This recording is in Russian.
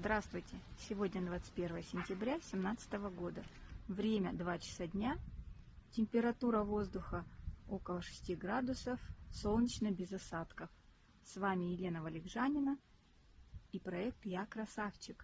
Здравствуйте! Сегодня 21 сентября 2017 года. Время 2 часа дня. Температура воздуха около 6 градусов. Солнечно без осадков. С вами Елена Валикжанина и проект «Я красавчик».